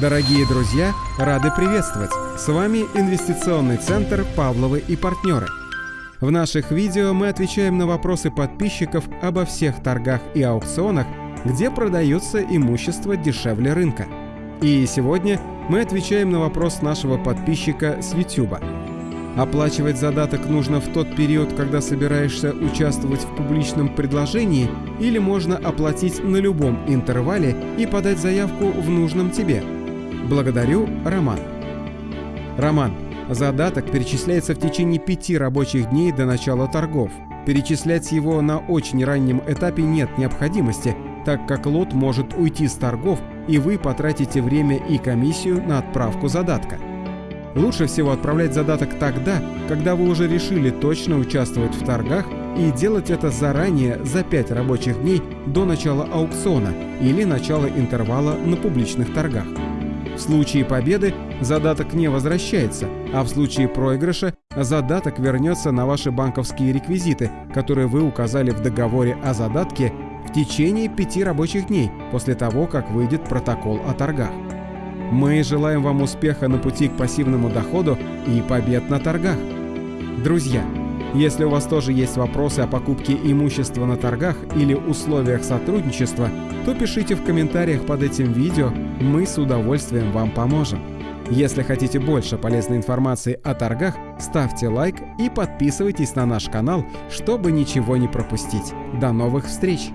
Дорогие друзья, рады приветствовать! С вами инвестиционный центр «Павловы и партнеры». В наших видео мы отвечаем на вопросы подписчиков обо всех торгах и аукционах, где продается имущество дешевле рынка. И сегодня мы отвечаем на вопрос нашего подписчика с YouTube. Оплачивать задаток нужно в тот период, когда собираешься участвовать в публичном предложении, или можно оплатить на любом интервале и подать заявку в нужном тебе – Благодарю, Роман. Роман. Задаток перечисляется в течение пяти рабочих дней до начала торгов. Перечислять его на очень раннем этапе нет необходимости, так как лот может уйти с торгов, и вы потратите время и комиссию на отправку задатка. Лучше всего отправлять задаток тогда, когда вы уже решили точно участвовать в торгах и делать это заранее за 5 рабочих дней до начала аукциона или начала интервала на публичных торгах. В случае победы задаток не возвращается, а в случае проигрыша задаток вернется на ваши банковские реквизиты, которые вы указали в договоре о задатке в течение пяти рабочих дней после того, как выйдет протокол о торгах. Мы желаем вам успеха на пути к пассивному доходу и побед на торгах. Друзья, если у вас тоже есть вопросы о покупке имущества на торгах или условиях сотрудничества, то пишите в комментариях под этим видео, мы с удовольствием вам поможем. Если хотите больше полезной информации о торгах, ставьте лайк и подписывайтесь на наш канал, чтобы ничего не пропустить. До новых встреч!